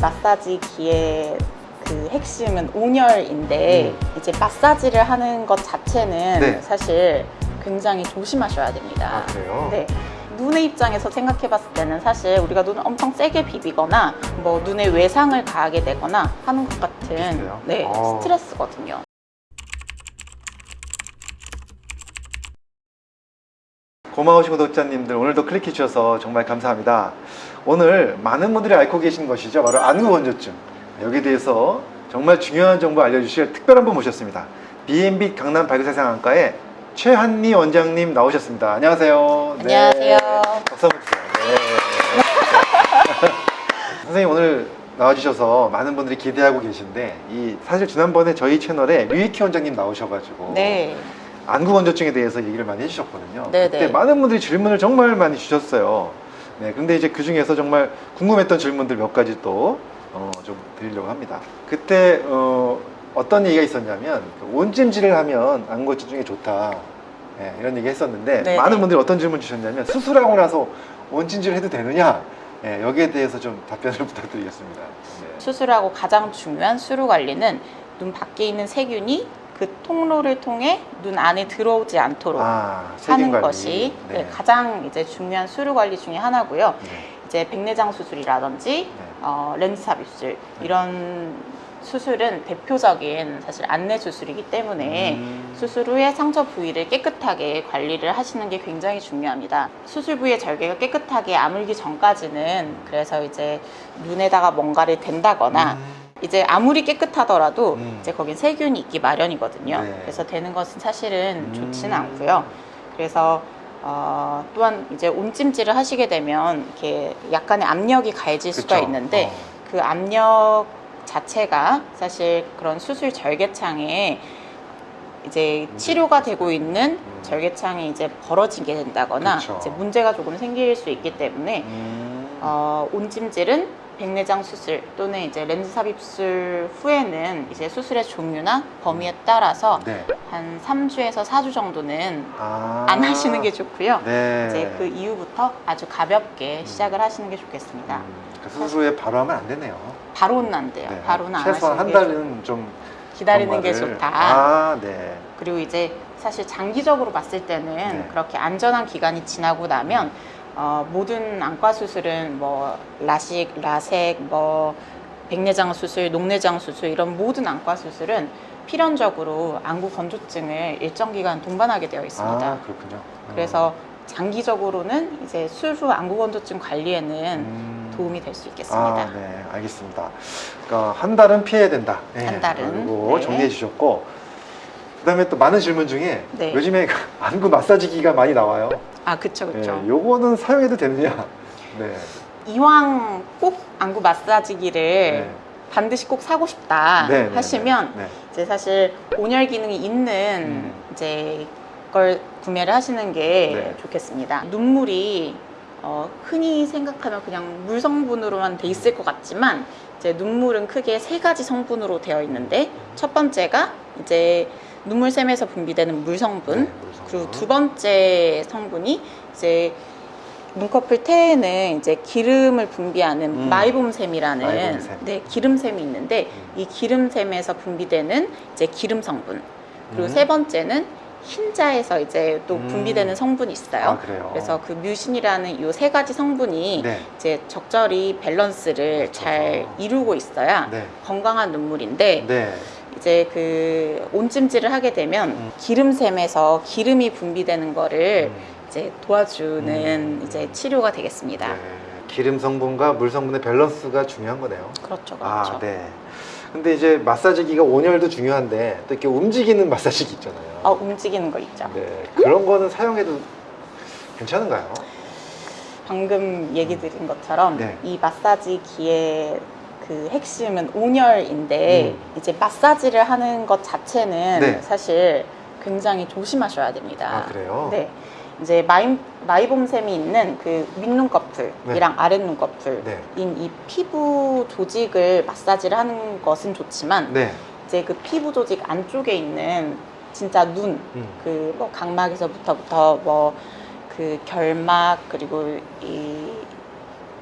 마사지 기의 그 핵심은 온열인데 이제 마사지를 하는 것 자체는 음. 네. 사실 굉장히 조심하셔야 됩니다. 아, 그래요? 네. 눈의 입장에서 생각해 봤을 때는 사실 우리가 눈을 엄청 세게 비비거나 뭐 눈에 외상을 가하게 되거나 하는 것 같은 비슷해요? 네, 어. 스트레스거든요. 고마우신 구독자님들 오늘도 클릭해 주셔서 정말 감사합니다. 오늘 많은 분들이 앓고 계신 것이죠. 바로 안구건조증. 여기에 대해서 정말 중요한 정보 알려주실 특별한 분 모셨습니다. B&B 강남 발그세상학과의 최한리 원장님 나오셨습니다. 안녕하세요. 네. 안녕하세요. 박수 한번 주세요. 네. 선생님 오늘 나와주셔서 많은 분들이 기대하고 계신데 이 사실 지난번에 저희 채널에 류익희 원장님 나오셔가지고 네. 안구 건조증에 대해서 얘기를 많이 해주셨거든요. 네네. 그때 많은 분들이 질문을 정말 많이 주셨어요. 네, 근데 이제 그 중에서 정말 궁금했던 질문들 몇 가지 또 어, 좀 드리려고 합니다. 그때 어, 어떤 얘기가 있었냐면 그 온찜질을 하면 안구 건조증에 좋다. 네, 이런 얘기 했었는데 네네. 많은 분들이 어떤 질문 주셨냐면 수술하고 나서 온찜질 해도 되느냐? 네, 여기에 대해서 좀 답변을 부탁드리겠습니다. 네. 수술하고 가장 중요한 수루 관리는 눈 밖에 있는 세균이 그 통로를 통해 눈 안에 들어오지 않도록 아, 하는 관리. 것이 네, 가장 이제 중요한 수루 관리 중에 하나고요. 네. 이제 백내장 수술이라든지 네. 어, 렌즈 삽 입술 이런 수술은 대표적인 사실 안내 수술이기 때문에 음. 수술 후에 상처 부위를 깨끗하게 관리를 하시는 게 굉장히 중요합니다. 수술 부위의 절개가 깨끗하게 아물기 전까지는 그래서 이제 눈에다가 뭔가를 댄다거나 음. 이제 아무리 깨끗하더라도 음. 이제 거긴 세균이 있기 마련이거든요. 네. 그래서 되는 것은 사실은 음. 좋지는 않고요. 그래서 어, 또한 이제 온찜질을 하시게 되면 이렇게 약간의 압력이 가해질 수가 그쵸? 있는데 어. 그 압력 자체가 사실 그런 수술 절개창에 이제 치료가 되고 있는 음. 절개창이 이제 벌어지게 된다거나 그쵸. 이제 문제가 조금 생길 수 있기 때문에 음. 어, 온찜질은 백내장 수술 또는 이제 렌즈 삽입술 후에는 이제 수술의 종류나 범위에 따라서 네. 한 3주에서 4주 정도는 아. 안 하시는 게 좋고요. 네. 이제 그 이후부터 아주 가볍게 시작을 하시는 게 좋겠습니다. 음, 그 수술 후에 바로 하면 안 되네요. 바로는 안 돼요. 네. 바로는 안 최소한 한게 달은 좀 기다리는 게 정말을- 좋다. 아, 네. 그리고 이제 사실 장기적으로 봤을 때는 네. 그렇게 안전한 기간이 지나고 나면 어, 모든 안과 수술은 뭐 라식, 라섹, 뭐 백내장 수술, 녹내장 수술 이런 모든 안과 수술은 필연적으로 안구 건조증을 일정 기간 동반하게 되어 있습니다. 아, 그렇군요. 그래서 장기적으로는 이제 술후 안구 건조증 관리에는 음. 도움이 될 수 있겠습니다. 아, 네, 알겠습니다. 그러니까 한 달은 피해야 된다. 네, 한 달은, 그리고 네. 정리해 주셨고, 그다음에 또 많은 질문 중에 네. 요즘에 안구 마사지기가 많이 나와요. 아, 그쵸, 그쵸. 네, 요거는 사용해도 되느냐? 네. 이왕 꼭 안구 마사지기를 네. 반드시 꼭 사고 싶다 네, 네, 하시면 네. 이제 사실 온열 기능이 있는 음. 이제 걸 구매를 하시는 게 네. 좋겠습니다. 눈물이 어, 흔히 생각하면 그냥 물 성분으로만 돼 있을 것 같지만 이제 눈물은 크게 세 가지 성분으로 되어 있는데 첫 번째가 이제 눈물샘에서 분비되는 물 성분, 네. 그리고 두 번째 성분이 이제 눈꺼풀 테에는 이제 기름을 분비하는 음. 마이봄샘이라는 마이봄샘. 네, 기름샘이 있는데 음. 이 기름샘에서 분비되는 이제 기름 성분. 그리고 음. 세 번째는 흰자에서 이제 또 음. 분비되는 성분이 있어요. 아, 그래요. 그래서 그 뮤신이라는 이 세 가지 성분이 네. 이제 적절히 밸런스를 맞춰서. 잘 이루고 있어야 네. 건강한 눈물인데 네. 이제 그 온찜질을 하게 되면 음. 기름샘에서 기름이 분비되는 거를 음. 이제 도와주는 음. 이제 치료가 되겠습니다. 네. 기름 성분과 물 성분의 밸런스가 중요한 거네요. 그렇죠, 그렇죠. 아, 네. 근데 이제 마사지기가 온열도 중요한데 또 이렇게 움직이는 마사지기 있잖아요. 어, 움직이는 거 있죠. 네. 그런 거는 사용해도 괜찮은가요? 방금 얘기 드린 것처럼 네. 이 마사지기의 그 핵심은 온열인데 음. 이제 마사지를 하는 것 자체는 네. 사실 굉장히 조심하셔야 됩니다. 아, 그래요? 네. 이제 마이, 마이봄샘이 있는 그 윗눈꺼풀이랑 아랫눈꺼풀인 네. 이 피부 조직을 마사지를 하는 것은 좋지만 네. 이제 그 피부 조직 안쪽에 있는 진짜 눈, 음. 그뭐 각막에서부터부터 뭐 그 결막 그리고 이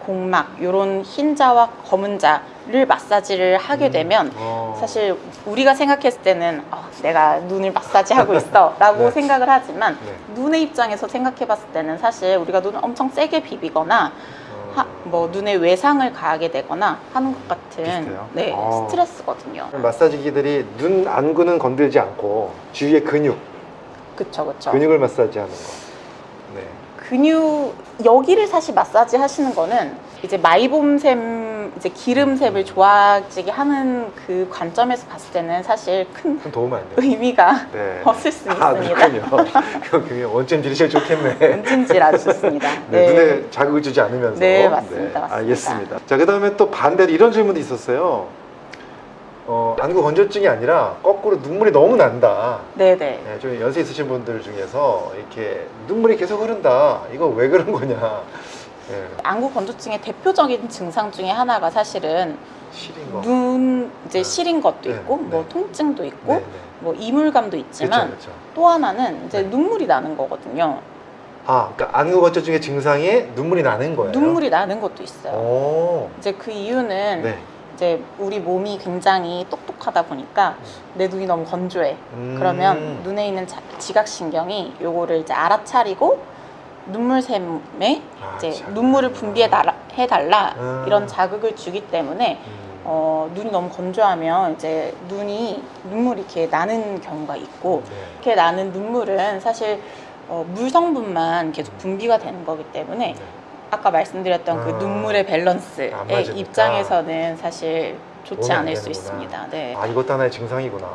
복막 이런 흰자와 검은자를 마사지를 하게 되면 어. 사실 우리가 생각했을 때는 어, 내가 눈을 마사지하고 있어 라고 네. 생각을 하지만 네. 눈의 입장에서 생각해 봤을 때는 사실 우리가 눈을 엄청 세게 비비거나 어. 하- 뭐 눈에 외상을 가하게 되거나 하는 것 같은 비슷해요? 네 어. 스트레스거든요. 마사지기들이 눈 안구는 건들지 않고 주위의 근육, 그쵸 그쵸. 근육을 마사지하는 거. 네. 근육 여기를 사실 마사지 하시는 거는 이제 마이봄샘 이제 기름샘을 좋아지게 하는 그 관점에서 봤을 때는 사실 큰큰 도움 안 돼요. 의미가 네. 없을 수 아, 있습니다. 그렇군요. 원점 들으시면 좋겠네. 은진질 아주 좋습니다. 네, 눈에 자극을 주지 않으면서. 네, 맞습니다, 맞습니다. 알겠습니다. 자, 그 다음에 또 반대로 이런 질문도 있었어요. 어, 안구 건조증이 아니라 거꾸로 눈물이 너무 난다. 네네. 네, 좀 연세 있으신 분들 중에서 이렇게 눈물이 계속 흐른다. 이거 왜 그런 거냐. 네, 안구 건조증의 대표적인 증상 중에 하나가 사실은 시린 거. 눈 이제 네. 시린 것도 네, 있고 뭐 네. 통증도 있고. 뭐 이물감도 있지만 그렇죠, 그렇죠. 또 하나는 이제 네. 눈물이 나는 거거든요. 아, 그러니까 안구 건조증의 증상에 눈물이 나는 거예요. 눈물이 나는 것도 있어요. 오. 이제 그 이유는 네. 이제 우리 몸이 굉장히 똑똑하다 보니까 내 눈이 너무 건조해. 음. 그러면 눈에 있는 자- 지각신경이 요거를 이제 알아차리고 눈물샘에 아, 이제 참. 눈물을 분비해 달라, 해달라 음. 이런 자극을 주기 때문에 음. 어, 눈이 너무 건조하면 이제 눈이 눈물이 이렇게 나는 경우가 있고 네. 이렇게 나는 눈물은 사실 어, 물 성분만 계속 분비가 되는 거기 때문에 네. 아까 말씀드렸던 그 아. 눈물의 밸런스의. 입장에서는 사실 좋지 않을 수. 있습니다. 네. 아 이것도 하나의 증상이구나.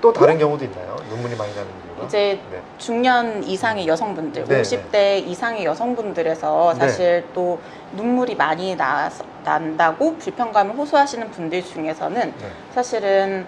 또 다른 경우도 있나요? 눈물이 많이 나는 이유가? 이제 네. 중년 이상의 여성분들, 네, 50대 이상의 여성분들에서 네. 사실 또 눈물이 많이 나, 난다고 불편감을 호소하시는 분들 중에서는 네. 사실은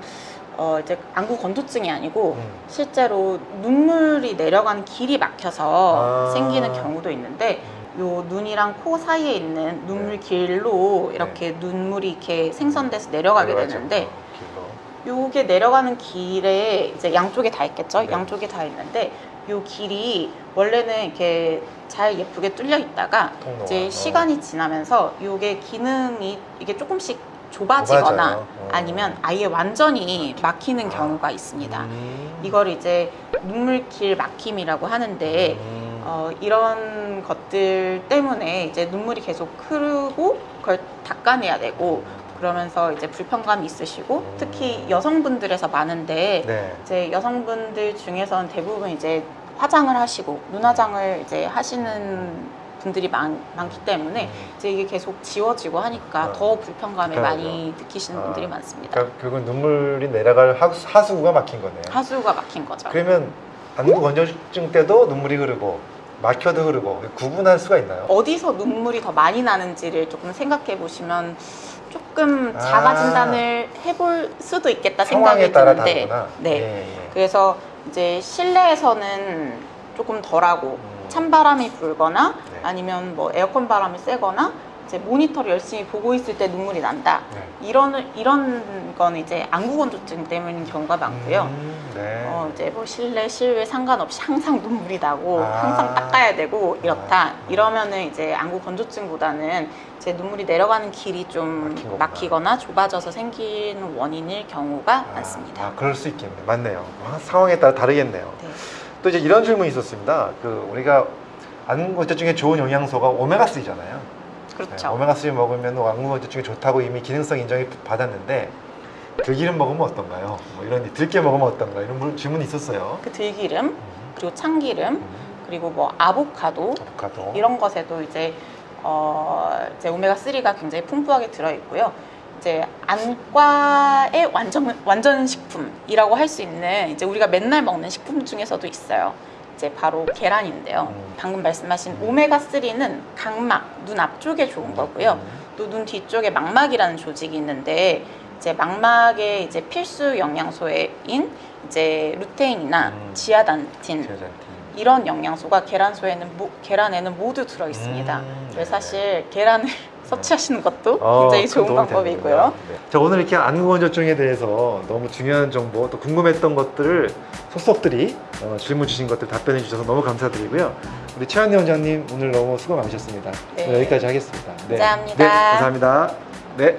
어 이제 안구 건조증이 아니고 음. 실제로 눈물이 내려가는 길이 막혀서 아. 생기는 경우도 있는데 요 눈이랑 코 사이에 있는 눈물 네. 길로 이렇게 눈물이 이렇게 생성돼서 내려가게 내려가죠. 되는데 어. 요게 내려가는 길에 이제 양쪽에 다 있겠죠. 네. 양쪽에 다 있는데 요 길이 원래는 이렇게 잘 예쁘게 뚫려 있다가 통로가. 이제 어. 시간이 지나면서 요게 기능이 이게 조금씩 좁아지거나. 어. 아니면 아예 완전히 막히는 경우가 있습니다. 음. 이걸 이제 눈물길 막힘이라고 하는데 음. 어, 이런 것들 때문에 이제 눈물이 계속 흐르고 그걸 닦아내야 되고 그러면서 이제 불편감이 있으시고 특히 여성분들에서 많은데 네. 이제 여성분들 중에서는 대부분 이제 화장을 하시고 눈화장을 이제 하시는 분들이 많, 많기 때문에 음. 이제 이게 계속 지워지고 하니까 아, 더 불편감을. 많이 느끼시는 아, 분들이 많습니다. 그러니까 결국 눈물이 내려갈 하수, 하수구가 막힌 거네요. 하수가 막힌 거죠. 그러면 안구 건조증 때도 눈물이 흐르고 막혀도 흐르고 구분할 수가 있나요? 어디서 눈물이 더 많이 나는지를 조금 생각해 보시면 조금 아. 자가 진단을 해볼 수도 있겠다 생각이 드는데. 네. 예, 예. 그래서 이제 실내에서는 조금 덜하고 음. 찬바람이 불거나 네. 아니면 뭐 에어컨 바람이 세거나 이제 모니터를 열심히 보고 있을 때 눈물이 난다. 네. 이런 이런 건 이제 안구 건조증 때문인 경우가 많고요. 음, 네. 어, 이제 뭐 실내 실외 상관없이 항상 눈물이 나고 아. 항상 닦아야 되고 이렇다 아. 이러면은 이제 안구 건조증보다는 이제 눈물이 내려가는 길이 좀 막힌 거구나. 막히거나 좁아져서 생기는 원인일 경우가 아, 많습니다. 아, 그럴 수 있겠네. 맞네요. 아, 상황에 따라 다르겠네요. 네. 또 이제 이런 질문이 있었습니다. 그 우리가 안구 건조증에 좋은 영양소가 오메가 3잖아요. 그렇죠. 오메가 3 먹으면 안구 건조증에 좋다고 이미 기능성 인정이 받았는데 들기름 먹으면 어떤가요? 뭐 이런 들깨 먹으면 어떤가 이런 물- 질문이 있었어요. 그 들기름 음, 그리고 참기름 음, 그리고 뭐 아보카도 아보카도. 이런 것에도 이제 어 이제 오메가 3가 굉장히 풍부하게 들어 있고요. 이제 안과의 완전 완전 식품이라고 할 수 있는 이제 우리가 맨날 먹는 식품 중에서도 있어요. 이제 바로 계란인데요. 음. 방금 말씀하신 오메가 3는 각막 눈 앞쪽에 좋은 거고요. 음, 또눈 뒤쪽에 망막이라는 조직이 있는데 이제 망막의 이제 필수 영양소인 이제 루테인이나 음. 지아단틴. 이런 영양소가 계란소에는 모- 계란에는 모두 들어 있습니다. 음, 네. 사실 계란을 섭취하시는 것도 어, 굉장히 큰 좋은 방법이고요. 네. 자 오늘 이렇게 안구건조증에 대해서 너무 중요한 정보 또 궁금했던 것들을 속속들이 어, 질문 주신 것들 답변해 주셔서 너무 감사드리고요. 우리 최한희 원장님 오늘 너무 수고 많으셨습니다. 네. 여기까지 하겠습니다. 네. 감사합니다. 네, 감사합니다. 네.